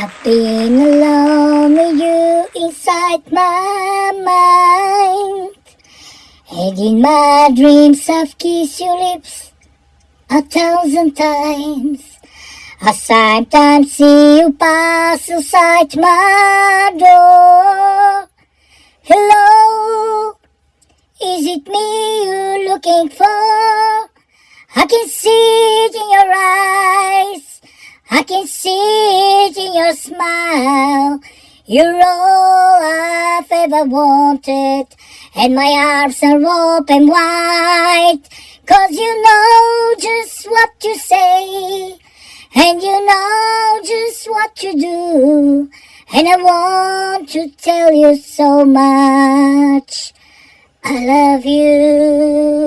I've been alone with you inside my mind. And in my dreams I've kissed your lips a thousand times. I sometimes see you pass inside my door. Hello, is it me you're looking for? I can see it in your eyes. I can see it in your smile. You're all I've ever wanted. And my arms are open wide. Cause you know just what you say. And you know just what you do. And I want to tell you so much. I love you.